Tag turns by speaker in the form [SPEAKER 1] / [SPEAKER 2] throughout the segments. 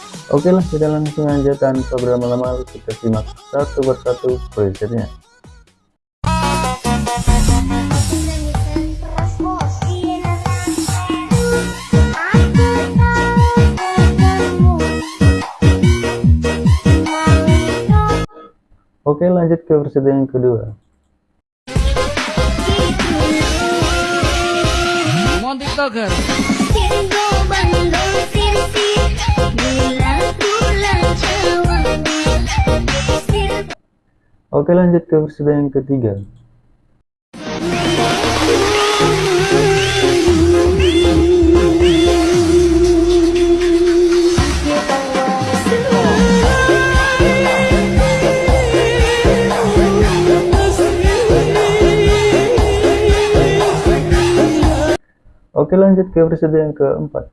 [SPEAKER 1] Oke lah, kita langsung aja tanpa berlama-lama kita simak satu persatu presetnya. Oke, lanjut ke preset yang kedua.
[SPEAKER 2] Mon TikToker.
[SPEAKER 1] Oke, lanjut ke preset yang ketiga. Oke lanjut ke preset yang keempat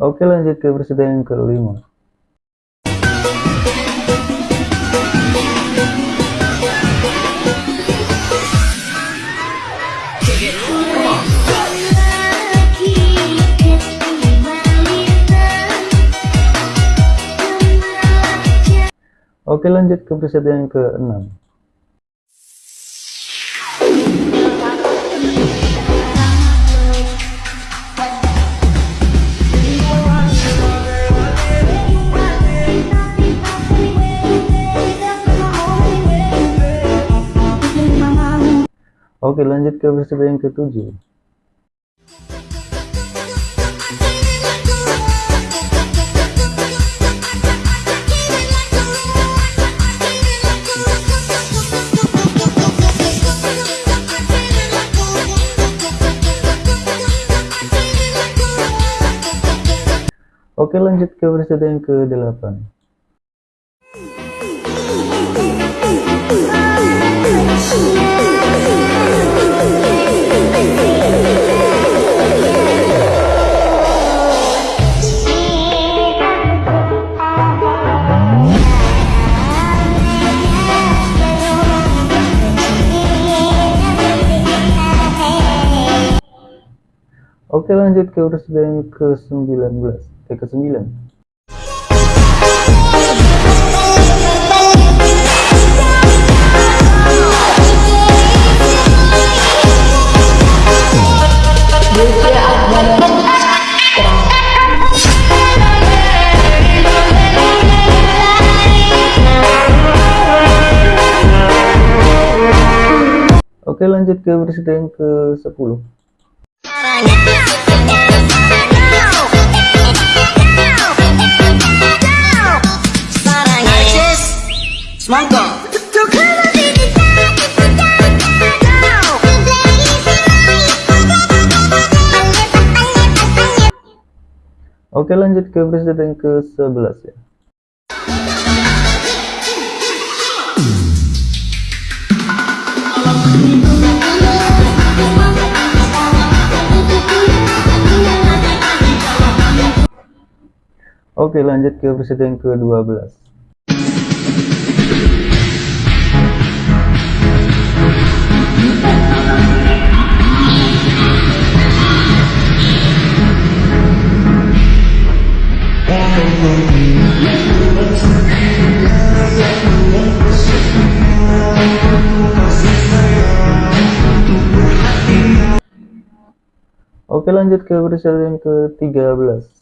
[SPEAKER 1] Oke lanjut ke preset yang kelima. Oke lanjut ke preset yang ke-6 Oke lanjut ke preset yang ke-7 Oke lanjut ke preset yang ke-8 Oke lanjut ke preset yang ke-19 eh ke-9 Oke lanjut ke preset yang ke-10
[SPEAKER 2] Semangka.
[SPEAKER 1] Oke lanjut ke preset yang ke-11 ya Oke lanjut ke preset yang ke-12 Oke lanjut ke preset yang ke-13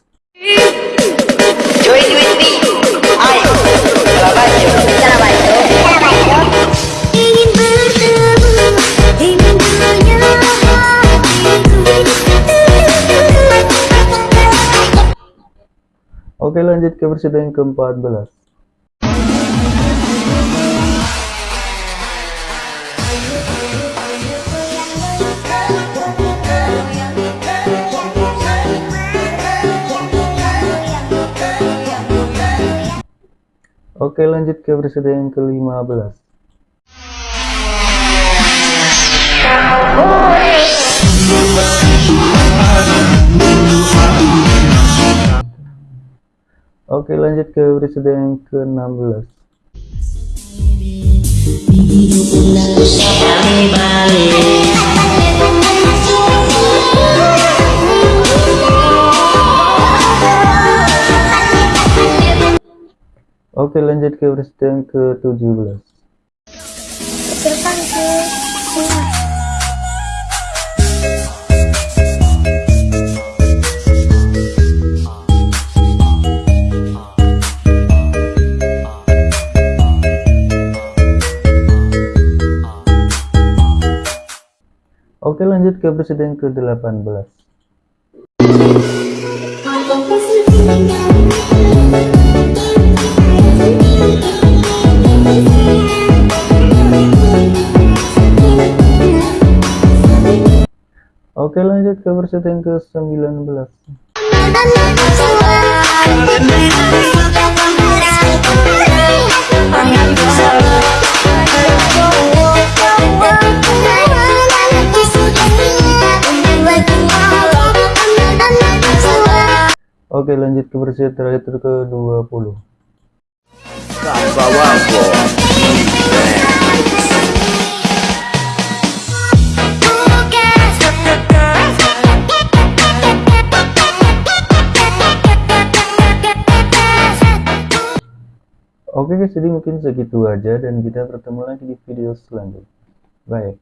[SPEAKER 1] Oke lanjut ke preset yang ke-14 Oke lanjut ke versi yang ke-15 Oke lanjut ke versi yang ke-16 Oke lanjut ke yang ke-17
[SPEAKER 3] Depan sih.
[SPEAKER 1] Oke lanjut ke yang ke-18 Ke versi yang ke-19 Oke lanjut ke versi terakhir ke-20 Oke guys jadi mungkin segitu aja dan kita bertemu lagi di video selanjutnya. Bye